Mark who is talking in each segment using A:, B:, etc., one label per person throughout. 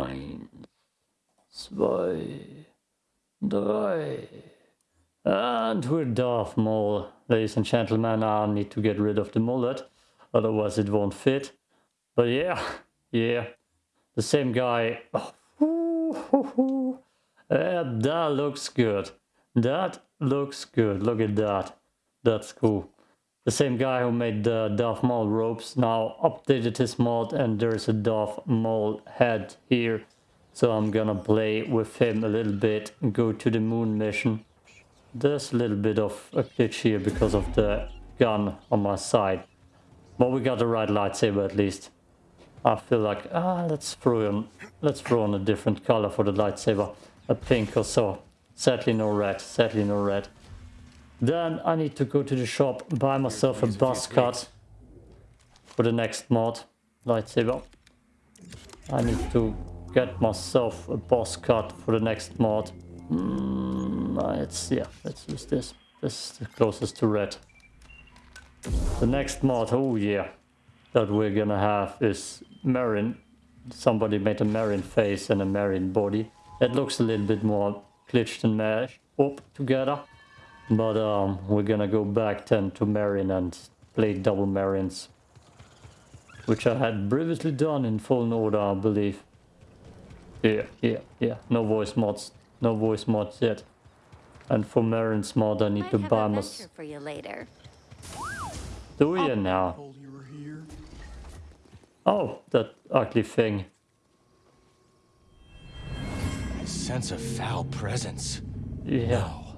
A: Eins, zwei, drei. And we're Darth Maul. Ladies and gentlemen, I need to get rid of the mullet, otherwise it won't fit. But yeah, yeah, the same guy. That looks good. That looks good. Look at that. That's cool. The same guy who made the Darth Maul ropes now updated his mod and there's a Darth Maul head here. So I'm gonna play with him a little bit and go to the moon mission. There's a little bit of a glitch here because of the gun on my side. But we got the right lightsaber at least. I feel like, ah, let's throw on, let's throw on a different color for the lightsaber. A pink or so. Sadly no red, sadly no red. Then I need to go to the shop, buy myself a buzz cut for the next mod lightsaber. I need to get myself a boss cut for the next mod. Mm, it's yeah, let's use this. This is the closest to red. The next mod, oh yeah, that we're gonna have is Merrin. Somebody made a Merrin face and a Merrin body. It looks a little bit more glitched and mashed up together. But um, we're gonna go back then to Merrin and play double Merrins. Which I had previously done in Fallen Order, I believe. Yeah, yeah, yeah. No voice mods. No voice mods yet. And for Merrin's mod I need
B: Might
A: to
B: have
A: buy
B: a
A: my...
B: venture for you later.
A: Do you now?
C: You.
A: Oh, that ugly thing.
D: I sense a foul presence.
A: Yeah.
D: No.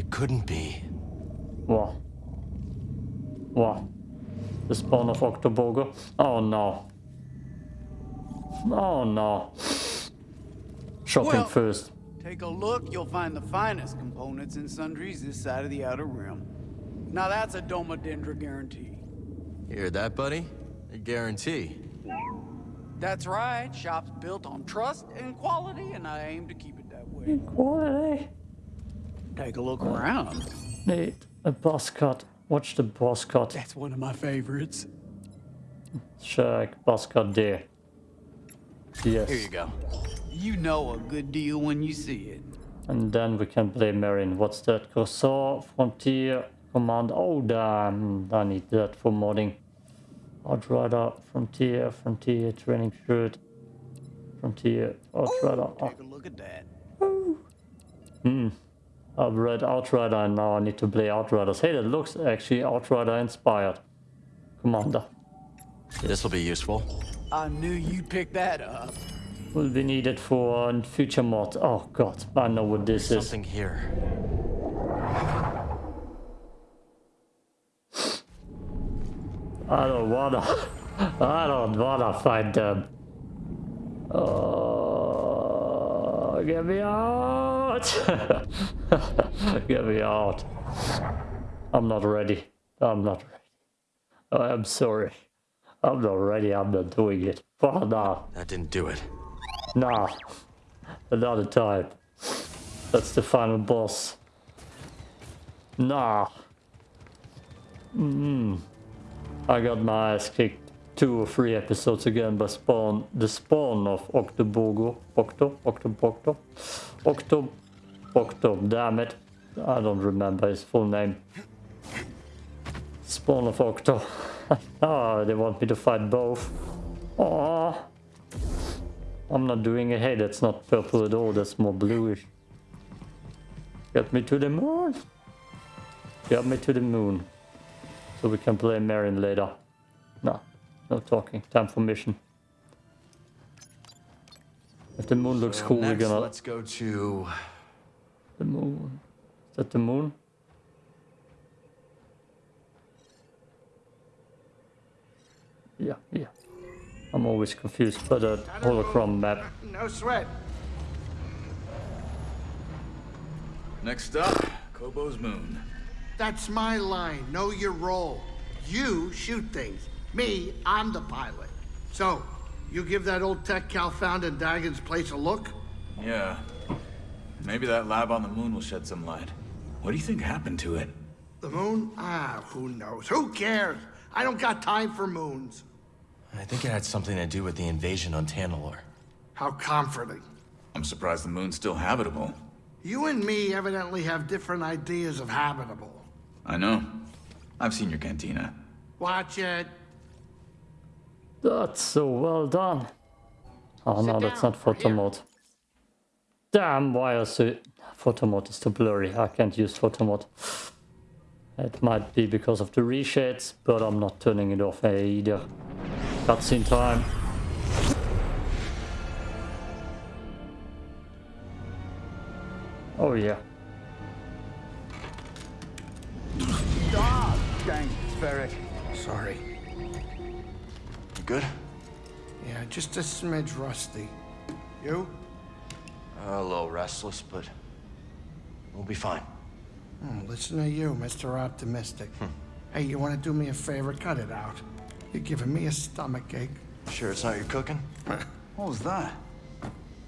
D: It couldn't be.
A: What? What? The spawn of Octobogo? Oh no. Oh no. Shopping
C: Well-
A: first.
C: Take a look, you'll find the finest components in sundries this side of the Outer Rim. Now that's a Doma Dendra guarantee.
D: Hear that, buddy? A guarantee.
C: That's right, shop's built on trust and quality, and I aim to keep it that way.
A: Quality.
C: Take a look around.
A: Need a boss cut. Watch the boss cut.
C: That's one of my favorites.
A: Check boss cut there. Yes.
C: Here you go. You know a good deal when you see it.
A: And then we can play Merrin. What's that? Corsair, Frontier, Command. Oh damn, I need that for modding. Outrider, Frontier, Frontier, Training Shirt, Frontier, Outrider. Oh,
C: Take a look at that.
A: hmm. I've read Outrider and now I need to play Outriders. Hey, that looks actually Outrider inspired. Commander.
D: This'll be useful.
C: I knew you'd pick that up.
A: Will be needed for a future mod. Oh god, I know what this is.
D: Something here.
A: I don't wanna. I don't wanna fight them. Uh, Oh, get me out! get me out! I'm not ready. I'm not ready. I'm sorry. I'm not ready. I'm not doing it. For now.
D: That didn't do it.
A: Nah. Another time. That's the final boss. Nah. Mm. I got my ass kicked two or three episodes again by Spawn. The spawn of Octobogo. Octo? Octobocto? Octo... Octo. Damn it. I don't remember his full name. Spawn of Octo. oh, they want me to fight both. Aww. I'm not doing it. Hey, that's not purple at all. That's more bluish. Get me to the moon. Get me to the moon. So we can play Merrin later. No, no talking. Time for mission. If the moon looks
D: So
A: cool, we're gonna...
D: Let's go to.
A: The moon. Is that the moon? Yeah, yeah. I'm always confused by the hologram map.
E: No sweat.
F: Next up, Koboh's Moon.
E: That's my line. Know your role. You shoot things. Me, I'm the pilot. So, you give that old tech Cal found in Dagan's place a look?
F: Yeah. Maybe that lab on the moon will shed some light. What do you think happened to it?
E: The moon? Ah, who knows? Who cares? I don't got time for moons.
D: I think it had something to do with the invasion on Tanalor.
E: How comforting.
F: I'm surprised the moon's still habitable.
E: You and me evidently have different ideas of habitable.
F: I know. I've seen your cantina.
E: Watch it.
A: That's so well done. Oh no,
E: Sit
A: that's not
E: we're
A: photo
E: here.
A: mode. Damn, why is it... Photo mode is too blurry. I can't use photo mode. It might be because of the reshades, but I'm not turning it off either. Cutscene time. Oh yeah.
C: Ah, dang, Ferric.
E: Sorry.
D: You good?
E: Yeah, just a smidge rusty. You?
D: A little restless, but we'll be fine.
E: Hmm, listen to you, Mr. Optimistic. Hey, you want to do me a favor? Cut it out. You're giving me a stomach ache.
D: Sure it's not your cooking?
C: What was that?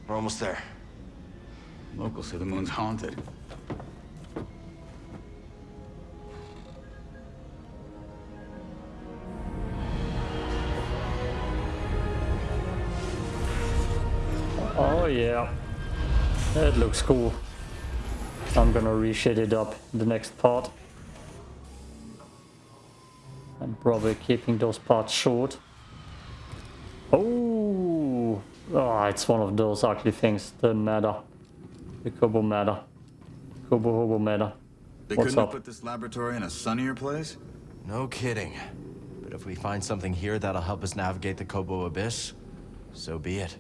D: We're almost there.
F: Locals say the moon's haunted.
A: Yeah. That looks cool. I'm gonna reshade it up in the next part. I'm probably keeping those parts short. Oh, oh it's one of those ugly things, the matter. The Koboh matter. Kobo Hobo matter.
F: They
A: What's
F: couldn't
A: up?
F: have put this laboratory in a sunnier place?
D: No kidding. But if we find something here that'll help us navigate the Koboh Abyss, so be it.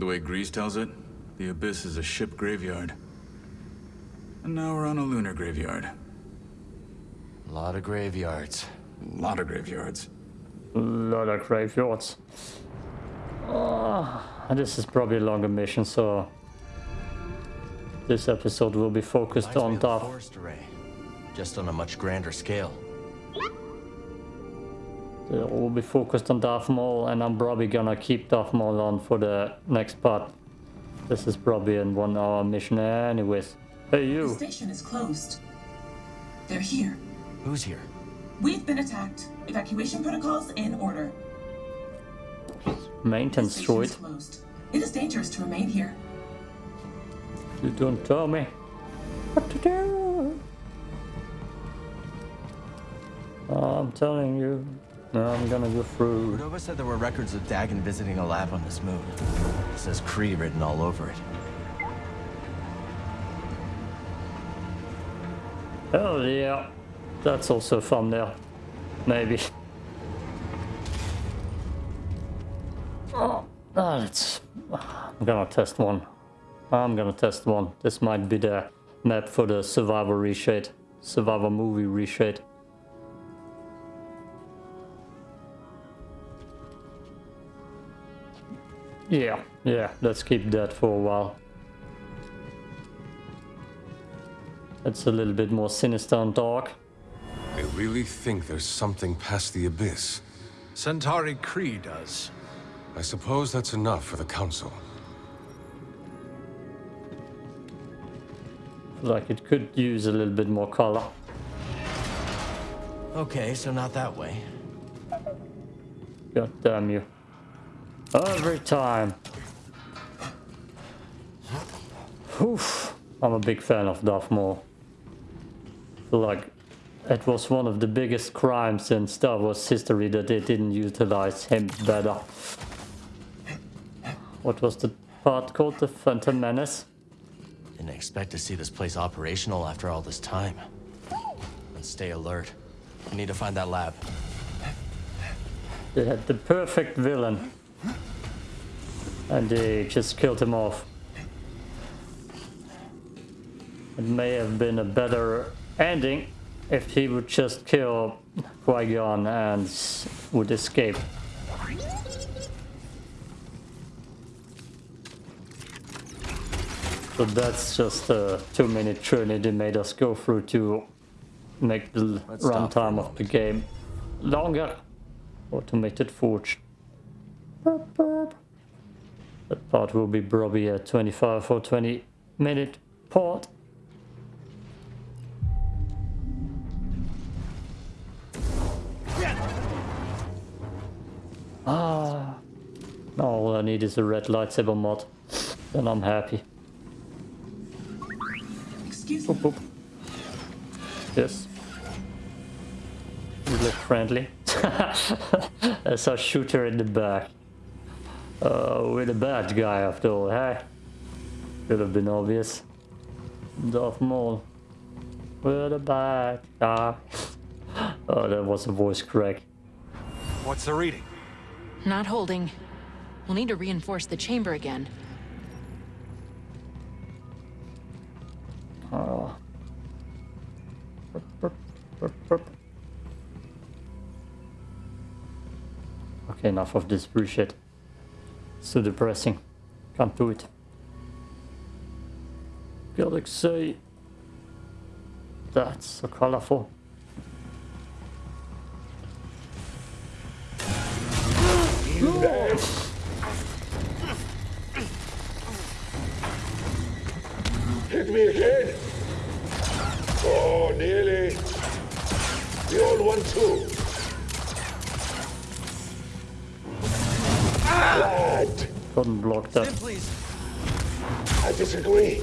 F: The way Greez tells it, the Abyss is a ship graveyard. And now we're on a lunar graveyard.
D: A lot of graveyards.
F: A lot of graveyards.
A: A lot of graveyards. Ah, this is probably a longer mission, so this episode will be focused
D: Reminds me
A: on
D: of the
A: Darth.
D: forest array, just on a much grander scale.
A: Uh, it will be focused on Darth Maul, and I'm probably gonna keep Darth Maul on for the next part. This is probably a one-hour mission, anyways. Hey, you!
B: The station is closed. They're here.
D: Who's here?
B: We've been attacked. Evacuation protocols in order. The
A: Maintenance
B: station
A: droid.
B: closed. It is dangerous to remain here.
A: You don't tell me what to do. I'm telling you, I'm gonna go through.
D: Cordova said there were records of Dagan visiting a lab on this moon. It says Khri written all over it.
A: Oh yeah. That's also a thumbnail. Maybe. Oh, ah, let's... I'm gonna test one. I'm gonna test one. This might be the map for the Survivor reshade. Survivor movie reshade. Yeah, yeah, let's keep that for a while. It's a little bit more sinister and dark.
G: They really think there's something past the abyss.
H: Santari Khri does.
G: I suppose that's enough for the Council.
A: Like it could use a little bit more color.
D: Okay, so not that way.
A: God damn you. Every time. Oof. I'm a big fan of Darth Maul. Like it was one of the biggest crimes in Star Wars history that they didn't utilize him better. What was the part called? The Phantom Menace?
D: Didn't expect to see this place operational after all this time. And stay alert. We need to find that lab.
A: They had the perfect villain. And they just killed him off. It may have been a better ending if he would just kill Qui-Gon and would escape. So that's just uh, a two minute journey they made us go through to make the
D: Let's stop for a
A: runtime of the game longer. Automated forge. That part will be probably a 25 or 20 minute part. Ah, Now all I need is a red lightsaber mod. Then I'm happy.
B: Excuse
A: Boop,
B: me.
A: boop. Yes. You look friendly. I saw shooter in the back. Uh, we're the bad guy after all, hey? Could have been obvious. Darth Maul. We're the bad guy. oh, that was a voice crack.
H: What's the reading?
I: Not holding. We'll need to reinforce the chamber again.
A: Oh. Burp, burp, burp, burp. Okay, enough of this bullshit. Too depressing. Can't do it. Galaxy. That's so colorful. Couldn't block that.
D: Please.
J: I disagree.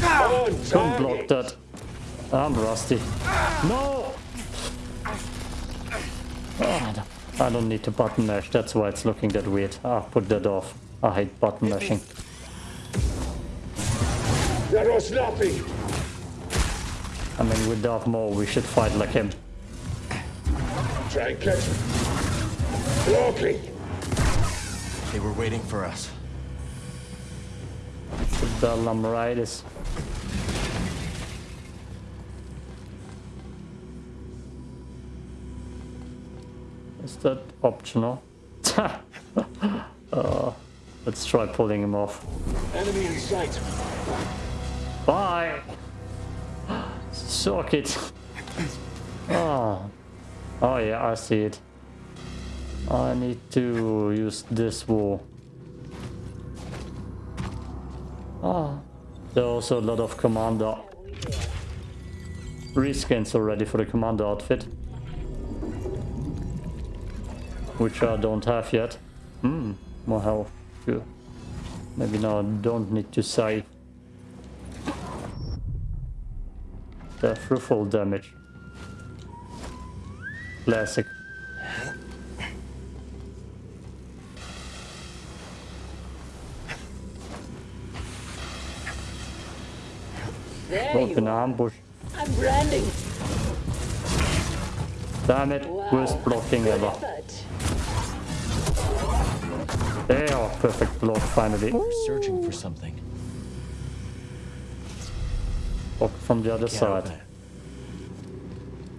J: Come on,
A: Couldn't block that. I'm rusty. No! I don't need to button mash, that's why it's looking that weird. Ah, put that off. I hate button mashing.
J: That was nothing.
A: I mean, with Darth Maul, we should fight like him.
J: Try and catch me. Blocking.
D: They were waiting for us.
A: The Bedlam Raiders. Is that optional? uh, let's try pulling him off.
J: Enemy in sight.
A: Bye! Suck it! Oh. oh yeah, I see it. I need to use this wall. Oh. There are also a lot of commander reskins already for the commander outfit. Which I don't have yet. Hmm, more health. Good. Maybe now I don't need to save. The full damage. Classic.
K: There
A: Not an ambush.
K: I'm branding.
A: Damn it, worst blocking ever.
K: Effort.
A: There, perfect block finally.
D: We're searching for something.
A: Block from the other
D: Can't
A: side.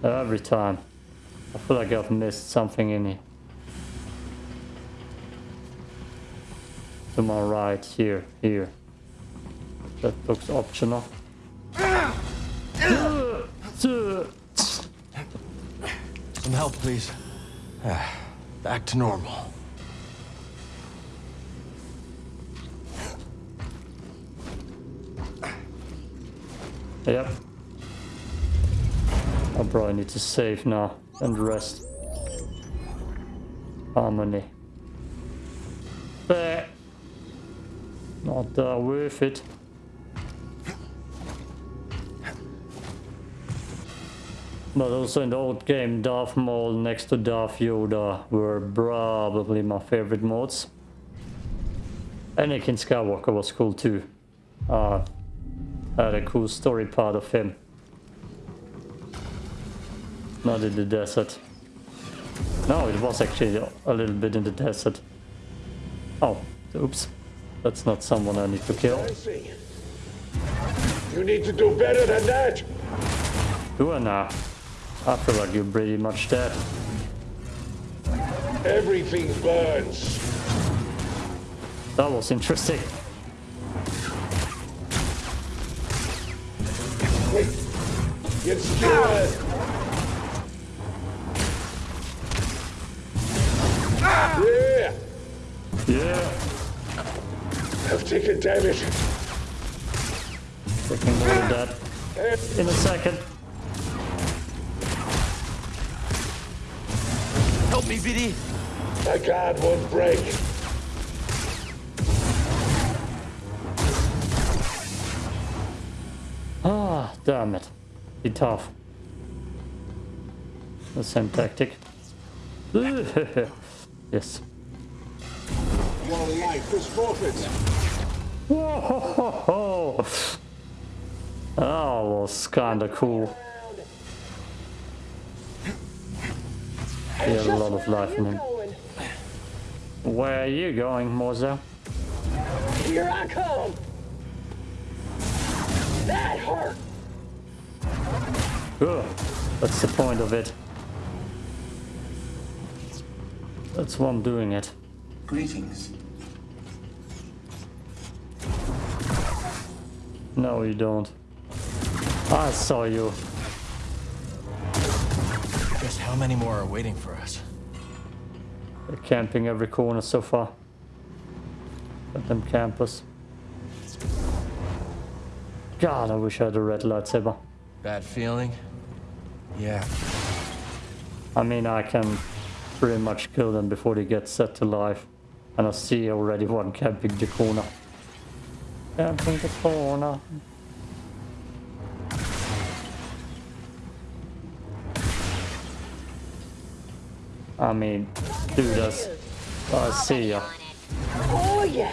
A: Every time. I feel like I've missed something in here. To my right, here, here. That looks optional.
D: Some help, please. Ah, Back to normal.
A: Yep. I probably need to save now and rest. Harmony. But not uh, worth it. But also in the old game, Darth Maul next to Darth Yoda were probably my favorite modes. Anakin Skywalker was cool too. Uh, had a cool story part of him. Not in the desert. No, it was actually a little bit in the desert. Oh, oops. That's not someone I need to kill.
J: You need to do better than that.
A: Do I now? I feel like you're pretty much dead.
J: Everything burns.
A: That was interesting.
J: Wait. Get scared. Ah. Yeah.
A: Yeah.
J: I've taken damage.
A: Taking more of that in a second.
D: Me, BD.
J: My guard won't break.
A: Ah, damn it. Be tough. The same tactic. yes.
J: One life is forfeit.
A: Whoa! That was kinda cool. He had a lot of life in him. Where are you going, Moza?
K: Here I come. That hurt.
A: Ugh, that's the point of it. That's why I'm doing it.
B: Greetings.
A: No, you don't. I saw you.
D: How many more are waiting for us?
A: They're camping every corner so far. Let them campers. God, I wish I had a red lightsaber.
D: Bad feeling? Yeah.
A: I mean, I can pretty much kill them before they get set to life. And I see already one camping the corner. Camping the corner. I mean, do this. I see ya.
K: Oh yeah.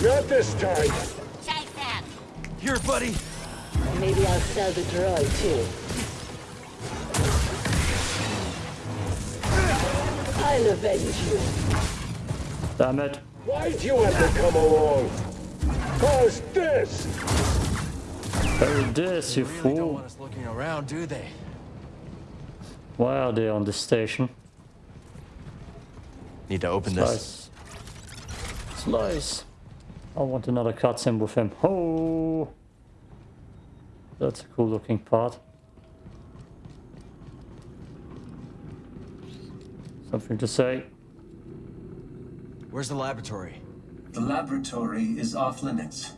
J: Not this time. Take that.
D: Here, buddy!
K: Maybe I'll sell the droid too. I'll avenge you.
A: Damn it.
J: Why'd you ever come along? Cause this.
A: Hey, this, you
D: Really don't
A: fool.
D: want us looking around, do they?
A: Why are they on the station?
D: Need to open this.
A: Slice. Slice. I want another cutscene with him. Oh! That's a cool looking part. Something to say?
D: Where's the laboratory?
L: The laboratory is off limits.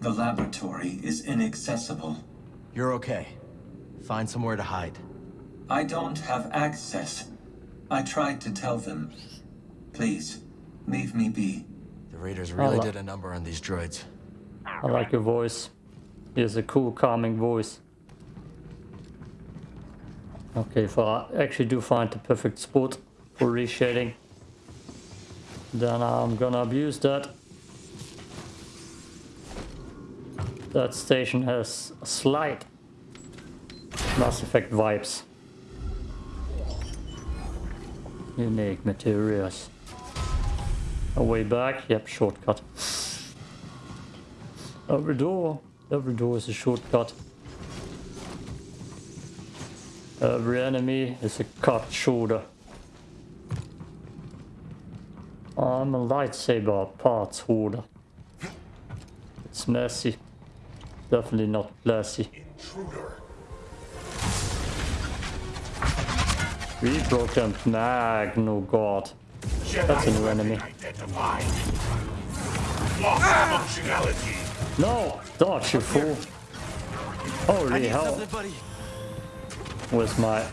L: The laboratory is inaccessible.
D: You're okay. Find somewhere to hide.
L: I don't have access. I tried to tell them. Please, leave me be.
D: The Raiders really did a number on these droids.
A: I like your voice. He has a cool, calming voice. Okay, if I actually do find the perfect spot for reshading, then I'm gonna abuse that. That station has slight Mass Effect vibes. Unique materials. A way back? Yep, shortcut. Every door, every door is a shortcut. Every enemy is a cut shorter. I'm a lightsaber parts hoarder. It's messy. Definitely not classy.
J: Intruder.
A: Rebroken mag, no god. That's a new enemy. No! Dodge, you fool! Holy hell! Where's my...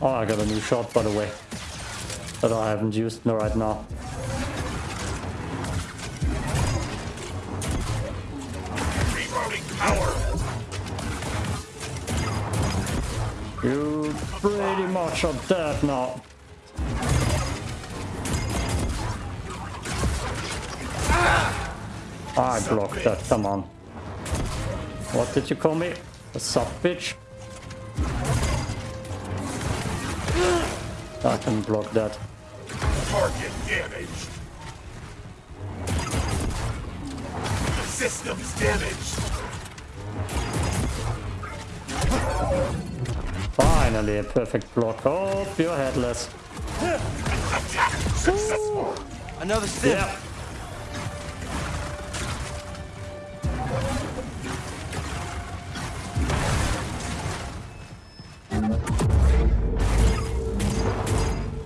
A: Oh, I got a new shot, by the way. That I haven't used no, right now. You pretty much are dead now. I blocked that, come on. What did you call me? A sub bitch? I can block that.
J: Target damaged. The system's damaged.
A: Finally a perfect block. Oh, you're headless.
D: Another stim.
A: Yeah.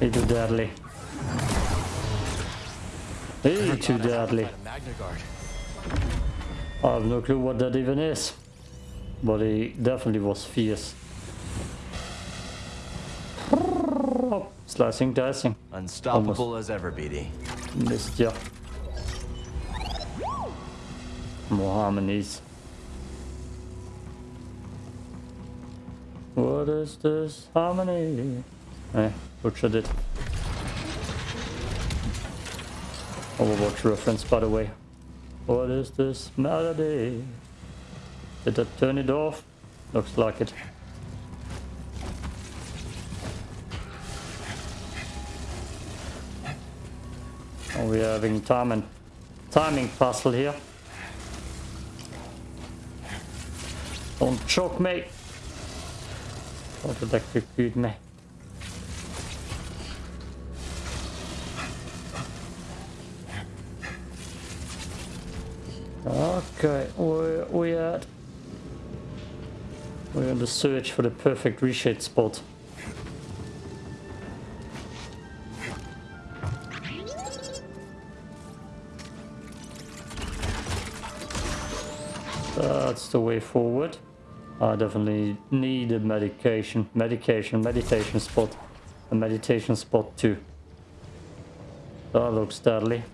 A: He too deadly. He too deadly.
D: A Magna Guard.
A: I have no clue what that even is. But he definitely was fierce. Oh, slicing, dicing.
D: Unstoppable
A: Almost.
D: as ever, BD.
A: Missed ya. More harmonies. What is this harmony? Eh, butchered it. Overwatch reference, by the way. What is this melody? Did I turn it off? Looks like it. Oh, we're having time and timing puzzle here. Don't choke me. Don't electrocute me. Okay, where we at? We're in the search for the perfect reshade spot. That's the way forward. I definitely need a medication, medication, meditation spot. A meditation spot too. That looks deadly.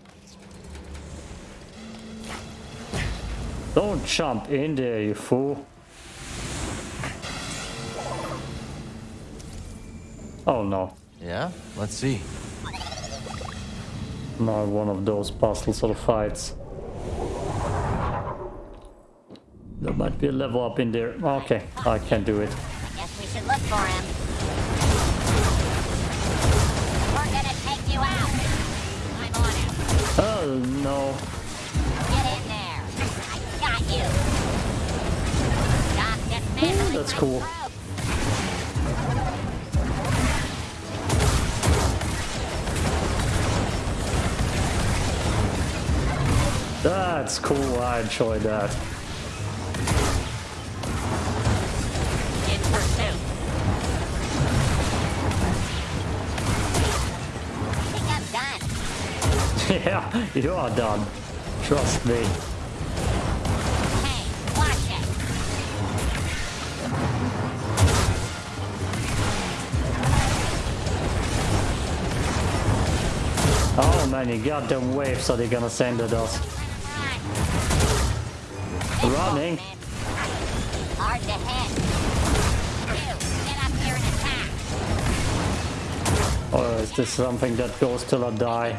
A: Don't jump in there, you fool. Oh no.
D: Yeah? Let's see.
A: Not one of those puzzles or fights. There might be a level up in there. Okay, I can do it.
M: Guess we should look for him. We're gonna take you out. I'm on it.
A: Oh no.
M: Get in there. I got you. Dismantling
A: That's cool. That's cool. I enjoyed that. you are done. Trust me. Oh man, you goddamn waves are they gonna send at us? Running.
M: Hard to hit.
A: Or is this something that goes till I die?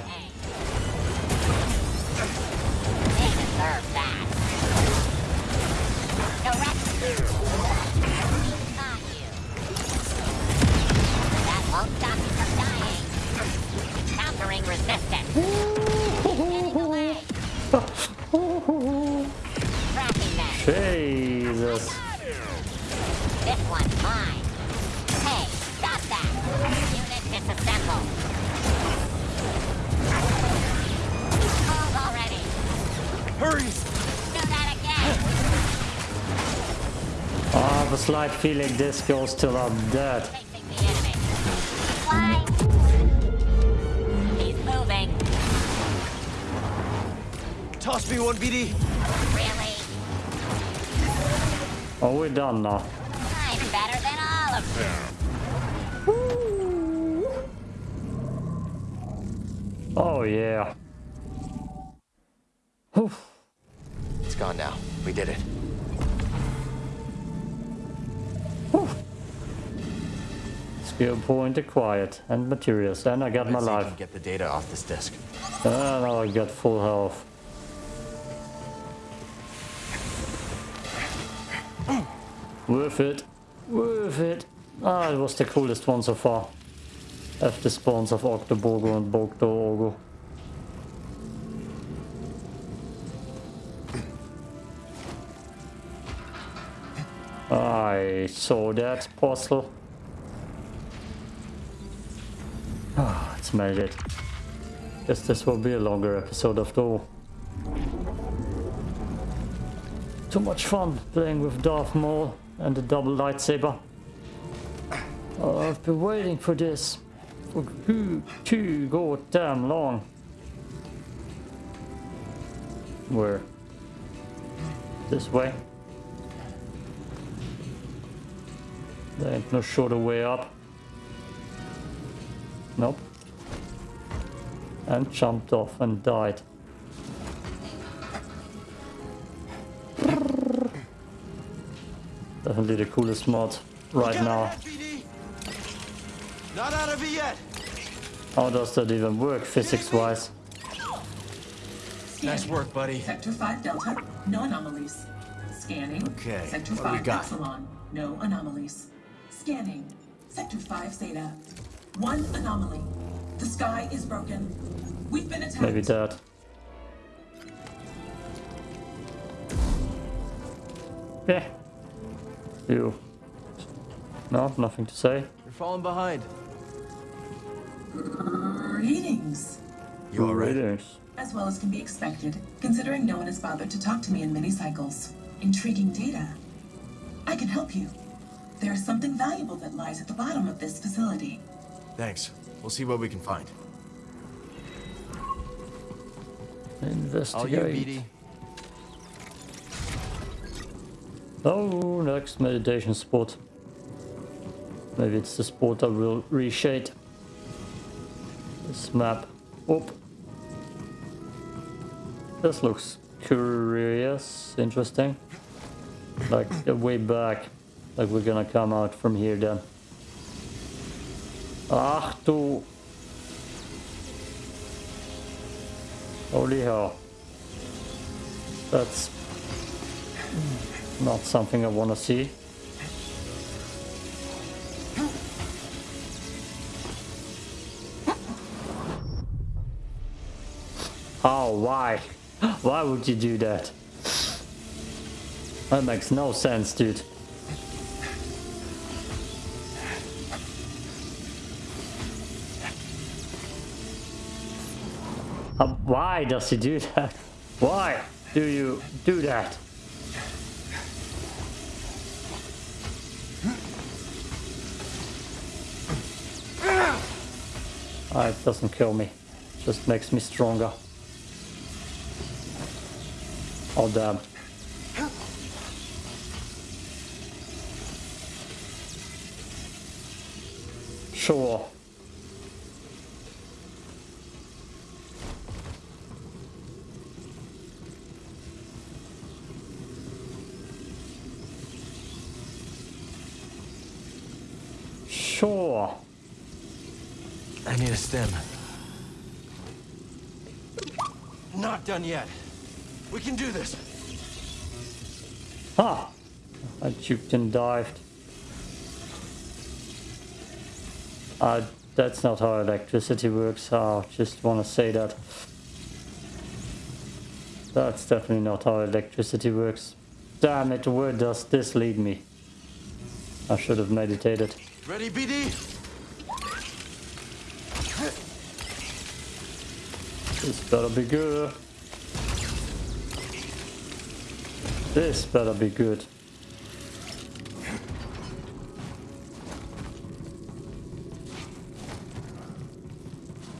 A: Slight feeling this goes till I'm dead.
M: Facing the enemy. Fly. He's moving.
D: Toss me one, BD!
M: Really?
A: Oh, we're done now.
M: I'm better than all of you.
A: Oh yeah. Point acquired and materials, and I got my
D: Let's we
A: life.
D: get the data off this disk.
A: And now I got full health. Worth it. Worth it. Ah, it was the coolest one so far. After spawns of Octoborgo and Bogdo I saw that puzzle. It's made it. Guess this will be a longer episode after all. Too much fun playing with Darth Maul and the double lightsaber. Oh, I've been waiting for this for too, too goddamn long. Where? This way. There ain't no shorter way up. Nope. And jumped off and died. Definitely the coolest mod right now.
D: Not out of it yet.
A: How does that even work physics-wise?
D: Nice work, buddy.
B: Sector 5 Delta, no anomalies. Scanning.
D: Okay,
B: Sector
D: what do we
B: 5
D: got?
B: Epsilon, no anomalies. Scanning. Sector 5 Zeta. One anomaly. The sky is broken. We've been attacked.
A: Maybe that. Yeah. You. No, nothing to say.
D: You're falling behind.
B: Greetings.
D: You all right?
A: Greetings.
B: As well as can be expected, considering no one has bothered to talk to me in many cycles. Intriguing data. I can help you. There is something valuable that lies at the bottom of this facility.
D: Thanks. We'll see what we can find. All you,
A: Investigate.
D: BD.
A: Oh, next meditation spot. Maybe it's the spot I will reshade. This map. Oop. This looks curious, interesting. Like a way back. Like we're gonna come out from here then. Ach du. Holy hell. That's not something I want to see. Oh, why? Why would you do that? That makes no sense, dude. Why does he do that? Why do you do that? Ah, it doesn't kill me. Just makes me stronger. Oh damn. Sure.
D: I need a stem. Not done yet. We can do this.
A: Ah! I juked and dived. Uh, that's not how electricity works. I just want to say that. That's definitely not how electricity works. Damn it, where does this lead me? I should have meditated.
D: Ready, BD?
A: This better be good. This better be good.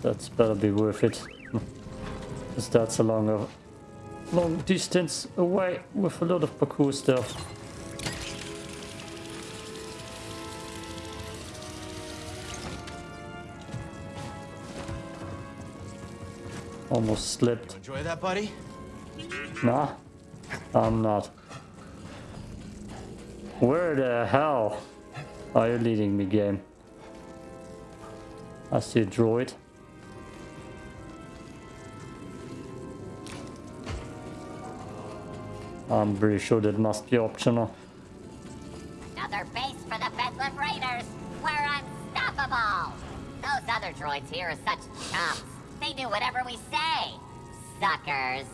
A: That's better be worth it. Because that's a long, long distance away with a lot of parkour stuff. Almost slipped.
D: Enjoy that, buddy?
A: Nah, I'm not. Where the hell are you leading me, game? I see a droid. I'm pretty sure that must be optional.
M: Another base for the Bedlam Raiders. We're unstoppable. Those other droids here are such chumps. They do whatever we say. Suckers.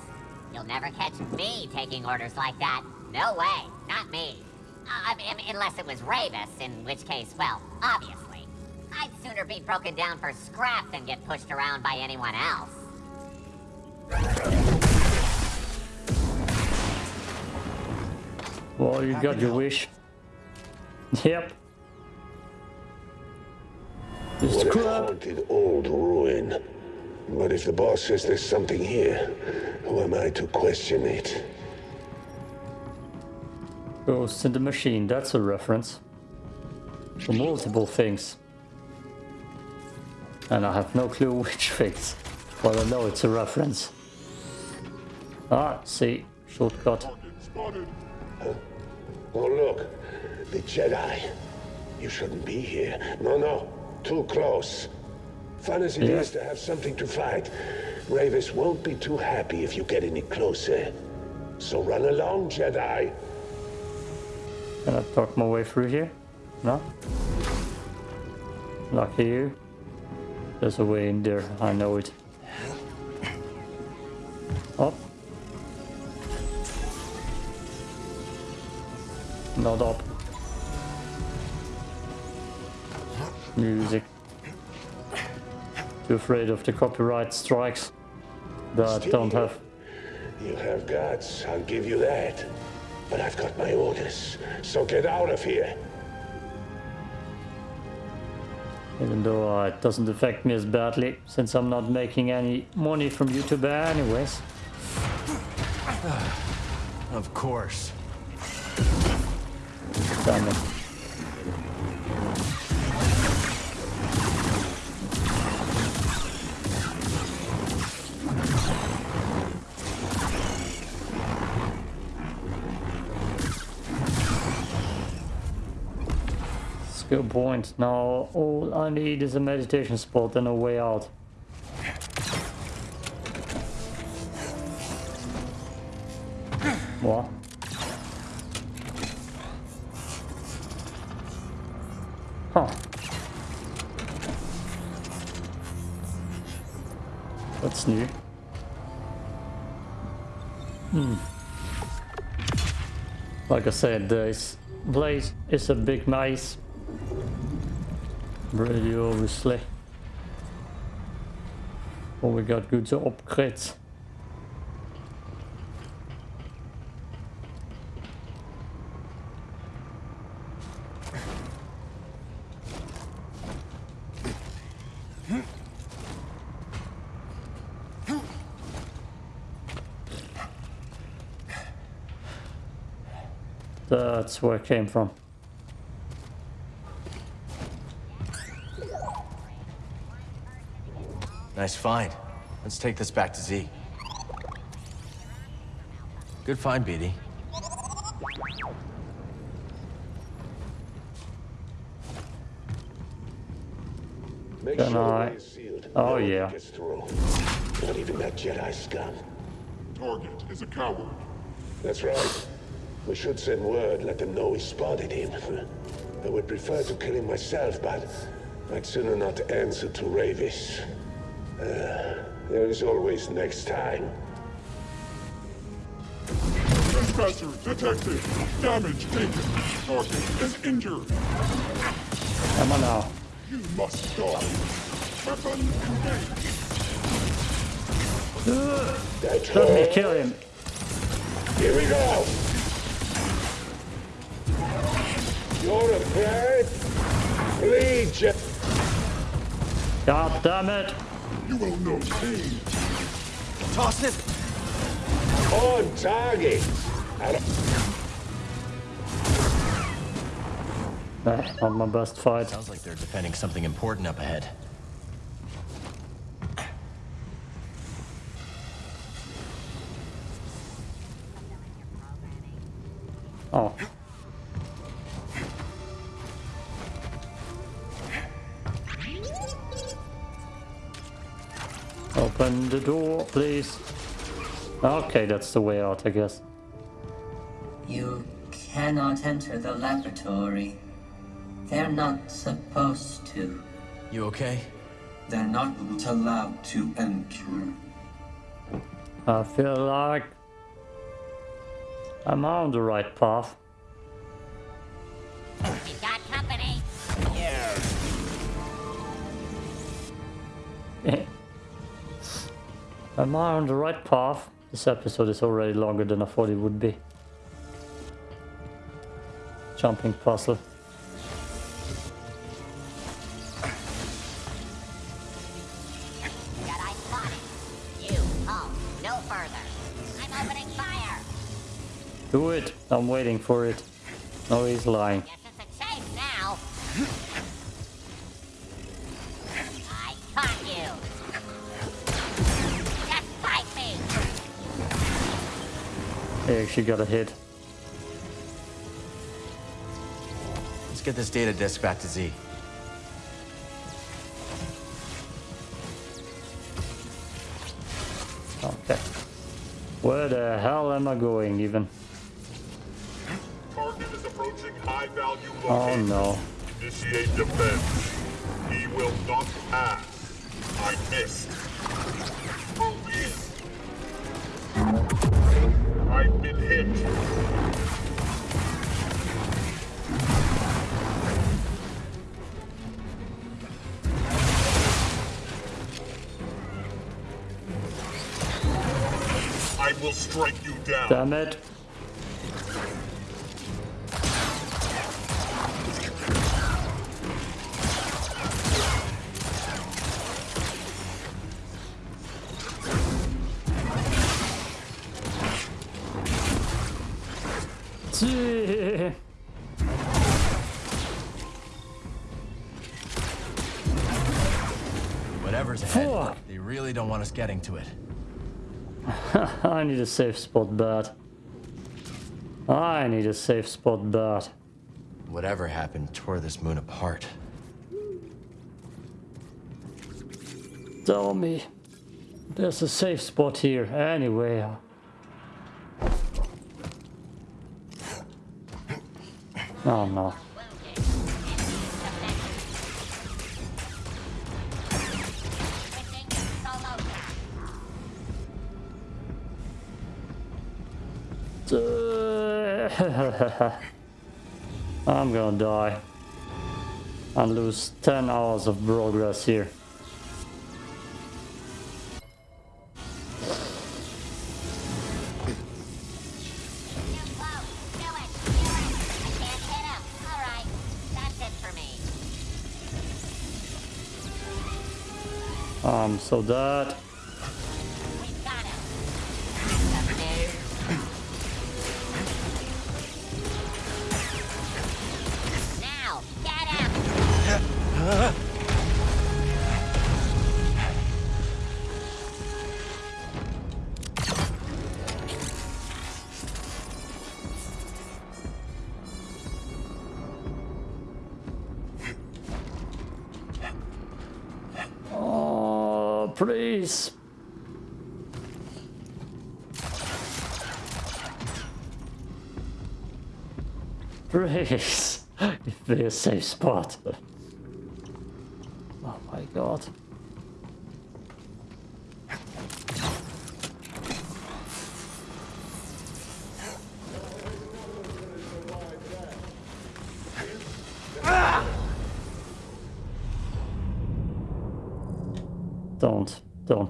M: You'll never catch me taking orders like that. No way. Not me. Uh, I mean, unless it was Rayvis, in which case, well, obviously. I'd sooner be broken down for scrap than get pushed around by anyone else.
A: Well, you got your wish. Yep. Just
J: What a
A: crap.
J: haunted old ruin. But if the boss says there's something here, who am I to question it?
A: Ghost in the Machine, that's a reference. For multiple things. And I have no clue which things. But I know it's a reference. Ah, see, shortcut.
J: Spotted. Oh, look. The Jedi. You shouldn't be here. No, no. Too close. Fun as it
A: Yeah.
J: is to have something to fight, Rayvis won't be too happy if you get any closer. So run along, Jedi.
A: Can I talk my way through here? No? Lucky you. There's a way in there, I know it. Up. Not up. Music. Too afraid of the copyright strikes that I don't have.
J: You have guts, I'll give you that. But I've got my orders, so get out of here.
A: Even though uh, it doesn't affect me as badly, since I'm not making any money from YouTube anyways.
D: Of course.
A: Damn it. Skill point. Now all I need is a meditation spot and a way out. What? Huh. That's new. Hmm. Like I said, this place is a big maze. Really, obviously. Oh, we got good upgrades. That's where it came from.
D: Nice find. Let's take this back to Zee. Good find, BD.
J: Make
A: Can
J: sure the
A: I-
J: sealed.
A: Oh,
J: No
A: yeah.
J: Gets through. Not even that Jedi scum.
H: Target is a coward.
J: That's right. We should send word, let them know we spotted him. I would prefer to kill him myself, but I'd sooner not answer to Rayvis. Uh, there is always next time.
H: Trespasser detected. Damage taken. Target is injured.
A: Come on now.
H: You must die. Weapon engaged.
J: That
A: Let me kill him.
J: Here we go. You're afraid? Bleed, Je-
A: God damn it.
H: You will know pain.
D: Toss it!
J: on target. I don't-
A: not my best fight.
D: Sounds like they're defending something important up ahead.
A: Oh. Open the door, please. Okay, that's the way out, I guess.
L: You cannot enter the laboratory. They're not supposed to.
D: You okay?
L: They're not allowed to enter.
A: I feel like I'm on the right path. Am I on the right path? This episode is already longer than I thought it would be. Jumping puzzle.
M: Jedi spotted. You, halt. No further. I'm opening fire.
A: Do it! I'm waiting for it. No, he's lying. Actually got a hit.
D: Let's get this data disk back to Zee.
A: Okay. Where the hell am I going even?
N: Target is approaching high value
A: Oh no.
N: Initiate defense. He will not pass. I missed. I've been hit. I will strike you down.
A: Damn it.
D: Getting to it.
A: I need a safe spot bad. I need a safe spot bad.
D: Whatever happened tore this moon apart.
A: Tell me. There's a safe spot here anyway. Oh no. I'm gonna die and lose 10 hours of progress here. Um, so that please. Please. Give a safe spot. Oh my god.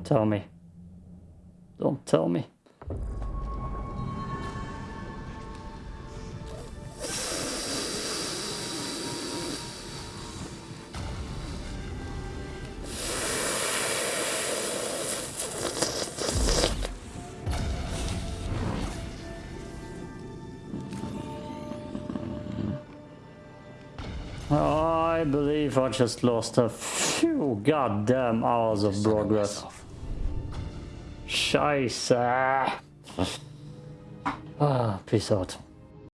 A: Tell me. Don't tell me. I believe I just lost a few goddamn hours of progress. Scheiße. Ah, peace out.